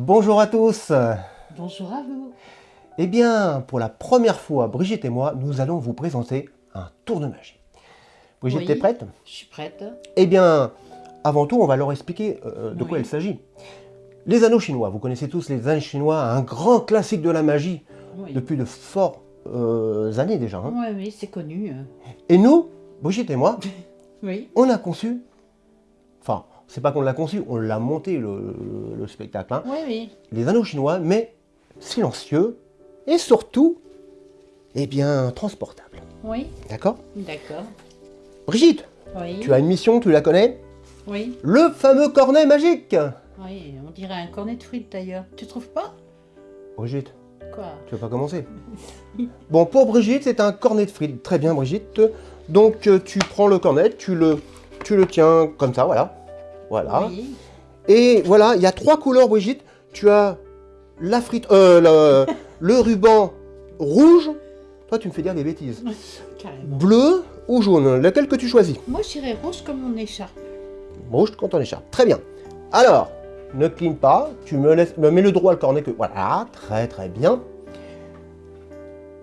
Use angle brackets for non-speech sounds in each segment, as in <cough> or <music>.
Bonjour à tous Bonjour à vous Eh bien, pour la première fois, Brigitte et moi, nous allons vous présenter un tour de magie. Brigitte, Oui. t'es prête? Je suis prête. Eh bien, avant tout, on va leur expliquer euh, de quoi Oui. il s'agit. Les anneaux chinois, vous connaissez tous les anneaux chinois, un grand classique de la magie Oui, depuis de fortes euh, années déjà. hein. Ouais, oui, c'est connu. euh. Et nous, Brigitte et moi, <laughs> Oui, on a conçu, enfin, c'est pas qu'on l'a conçu, on l'a monté le, le spectacle, hein. oui, oui. les anneaux chinois, mais silencieux et surtout, eh bien, transportables. Oui, D'accord? D'accord. Brigitte, Oui, tu as une mission, tu la connais? Oui, Le fameux cornet magique oui, on dirait un cornet de frites d'ailleurs. Tu trouves pas? Brigitte, Quoi? Tu veux pas commencer? <laughs> Bon, pour Brigitte, c'est un cornet de frites. Très bien, Brigitte. Donc, euh, tu prends le cornet, tu le, tu le tiens comme ça, voilà. Voilà. Oui, Et voilà, il y a trois couleurs, Brigitte. Tu as la frite, euh, le, le <laughs> ruban rouge. Toi, tu me fais dire des bêtises. carrément. Bleu ou jaune Lequel que tu choisis? Moi, j'irais rouge comme mon écharpe. Rouge quand on écharpe. Très bien. Alors, ne cligne pas. Tu me laisses, me mets le droit le cornet que. Voilà, très très bien.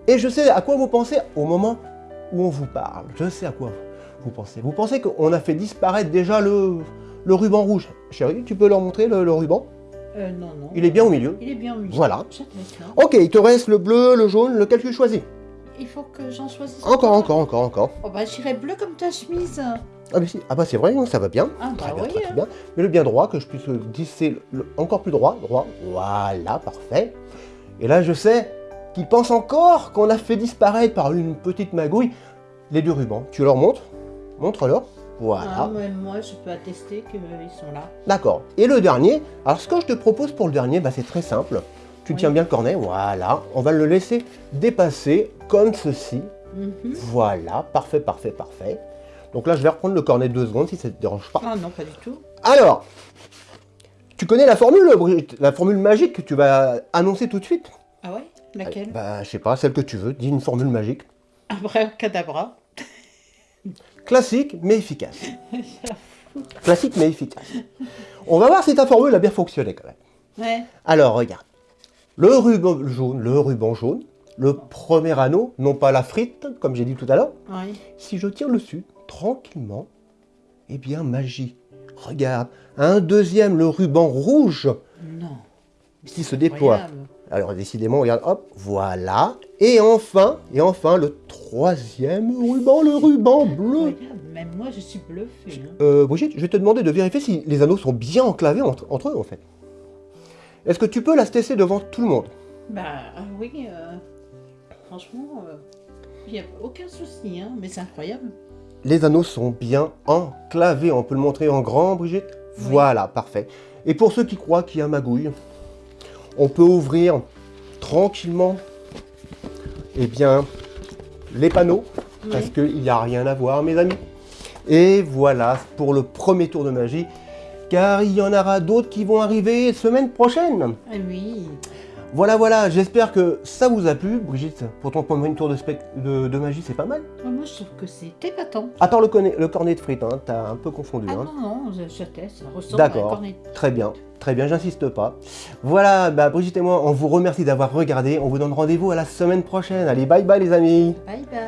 Et je sais à quoi vous pensez au moment où on vous parle. Je sais à quoi vous pensez. Vous pensez qu'on a fait disparaître déjà le, le ruban rouge. Chérie, tu peux leur montrer le, le ruban? Euh, non, non. Il est bien au milieu. Il est bien au milieu. Voilà. Ok, il te reste le bleu, le jaune, lequel tu choisis? Il faut que j'en choisisse Encore, encore, encore, encore. Oh bah, j'irais bleu comme ta chemise. Ah, mais si. ah bah c'est vrai, ça va bien. Ah Très bah bien, oui. très hein. bien. Mais le bien droit, que je puisse glisser le- encore plus droit, droit. Voilà, parfait. Et là, je sais qu'ils pensent encore qu'on a fait disparaître par une petite magouille les deux rubans. Tu leur montres? Montre-leur. Voilà. Ah, moi, je peux attester qu'ils sont là. D'accord. Et le dernier, alors ce que je te propose pour le dernier, bah, c'est très simple. Tu Oui. tiens bien le cornet, voilà. On va le laisser dépasser comme ceci. Mhm. Voilà, parfait, parfait, parfait. Donc là, je vais reprendre le cornet deux secondes si ça ne te dérange pas. Ah non, pas du tout. Alors, tu connais la formule, La formule magique que tu vas annoncer tout de suite? Ah ouais? Laquelle? Bah, je sais pas, celle que tu veux. Dis une formule magique. Abracadabra. Classique, mais efficace. Classique, mais efficace. On va voir si ta formule a bien fonctionné quand même. Ouais. Alors, regarde. Le ruban jaune, le ruban jaune, le premier anneau, non pas la frite, comme j'ai dit tout à l'heure. Si je tire le dessus, tranquillement, eh bien, magie. Regarde, un deuxième, le ruban rouge. Qui se déploie. Alors décidément, regarde, hop, voilà. Et enfin, et enfin, le troisième ruban, le ruban bleu. Incroyable. Même moi, je suis bluffée. hein. Euh, Brigitte, je vais te demander de vérifier si les anneaux sont bien enclavés entre, entre eux, en fait. Est-ce que tu peux la tester devant tout le monde? Bah ah oui, euh, franchement, il n'y a aucun souci, hein, mais c'est incroyable. Les anneaux sont bien enclavés. On peut le montrer en grand, Brigitte? Oui. Voilà, parfait. Et pour ceux qui croient qu'il y a magouille, on peut ouvrir tranquillement, eh bien, les panneaux. parce qu'il n'y a rien à voir, mes amis. Et voilà pour le premier tour de magie, car il y en aura d'autres qui vont arriver semaine prochaine. Ah oui, Voilà, voilà, j'espère que ça vous a plu. Brigitte, pour ton premier tour de, de, de magie, c'est pas mal. Moi je trouve que c'est épatant. Attends, le, cornet- le cornet de frites, hein, t'as un peu confondu. Ah hein. non, non, teste, ça ressemble à un D'accord. cornet. Très bien, très bien, j'insiste pas. Voilà, bah, Brigitte et moi, on vous remercie d'avoir regardé. On vous donne rendez-vous à la semaine prochaine. Allez, bye bye les amis Bye bye.